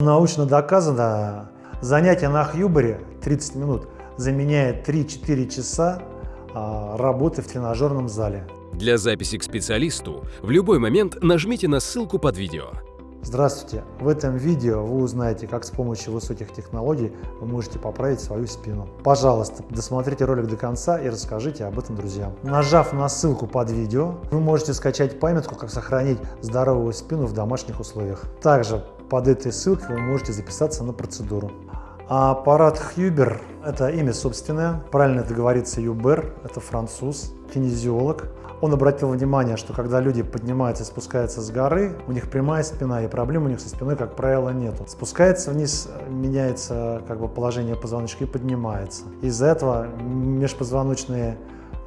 Научно доказано, занятие на Хьюбере 30 минут заменяет 3-4 часа а, работы в тренажерном зале. Для записи к специалисту в любой момент нажмите на ссылку под видео. Здравствуйте! В этом видео вы узнаете, как с помощью высоких технологий вы можете поправить свою спину. Пожалуйста, досмотрите ролик до конца и расскажите об этом друзьям. Нажав на ссылку под видео, вы можете скачать памятку, как сохранить здоровую спину в домашних условиях. Также под этой ссылкой вы можете записаться на процедуру. А аппарат Хьюбер – это имя собственное, правильно это говорится Юбер, это француз, кинезиолог. Он обратил внимание, что когда люди поднимаются и спускаются с горы, у них прямая спина, и проблем у них со спиной, как правило, нету. Спускается вниз, меняется как бы положение позвоночника и поднимается. Из-за этого межпозвоночные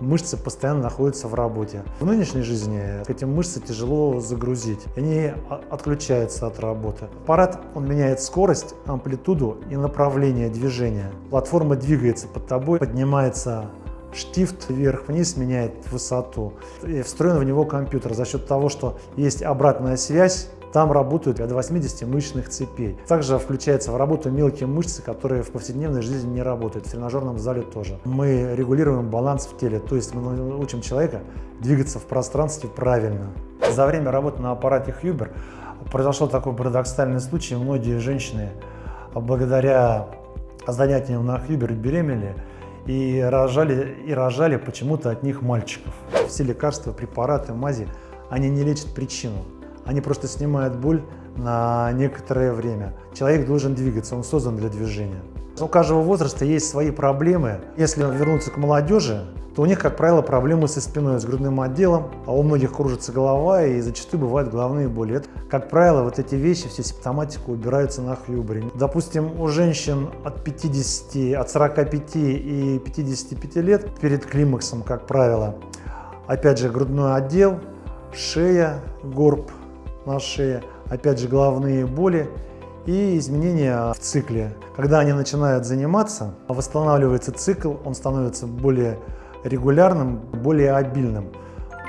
мышцы постоянно находятся в работе. В нынешней жизни эти мышцы тяжело загрузить, они отключаются от работы. Аппарат он меняет скорость, амплитуду и направление движения. Платформа двигается под тобой, поднимается штифт вверх-вниз меняет высоту. И встроен в него компьютер за счет того, что есть обратная связь там работают до 80 мышечных цепей. Также включается в работу мелкие мышцы, которые в повседневной жизни не работают, в тренажерном зале тоже. Мы регулируем баланс в теле, то есть мы учим человека двигаться в пространстве правильно. За время работы на аппарате Хьюбер произошел такой парадоксальный случай. Многие женщины благодаря занятиям на Хьюбер беременели и рожали, и рожали почему-то от них мальчиков. Все лекарства, препараты, мази, они не лечат причину. Они просто снимают боль на некоторое время. Человек должен двигаться, он создан для движения. У каждого возраста есть свои проблемы. Если вернуться к молодежи, то у них, как правило, проблемы со спиной, с грудным отделом, а у многих кружится голова и зачастую бывают головные боли. Это, как правило, вот эти вещи, все симптоматика убираются на хьюбре. Допустим, у женщин от 50, от 45 и 55 лет перед климаксом, как правило, опять же, грудной отдел, шея, горб, на шее, опять же головные боли и изменения в цикле. Когда они начинают заниматься, восстанавливается цикл, он становится более регулярным, более обильным.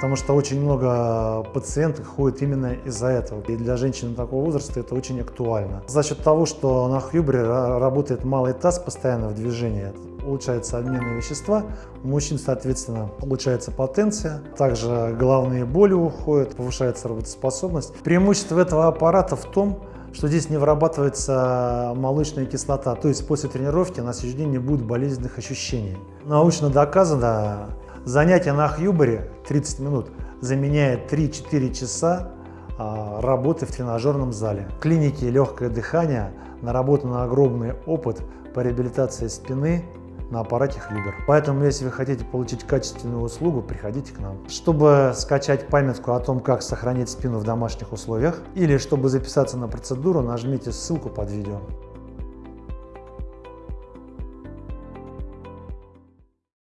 Потому что очень много пациентов ходит именно из-за этого. И для женщин такого возраста это очень актуально. За счет того, что на Хьюбре работает малый таз постоянно в движении, улучшается обмен вещества, у мужчин, соответственно, улучшается потенция, также головные боли уходят, повышается работоспособность. Преимущество этого аппарата в том, что здесь не вырабатывается молочная кислота, то есть после тренировки на следующий день не будет болезненных ощущений. Научно доказано, занятие на Хьюбере 30 минут заменяет 3-4 часа а, работы в тренажерном зале. В клинике легкое дыхание наработан огромный опыт по реабилитации спины на аппарате Хьюбер. Поэтому, если вы хотите получить качественную услугу, приходите к нам. Чтобы скачать памятку о том, как сохранить спину в домашних условиях, или чтобы записаться на процедуру, нажмите ссылку под видео.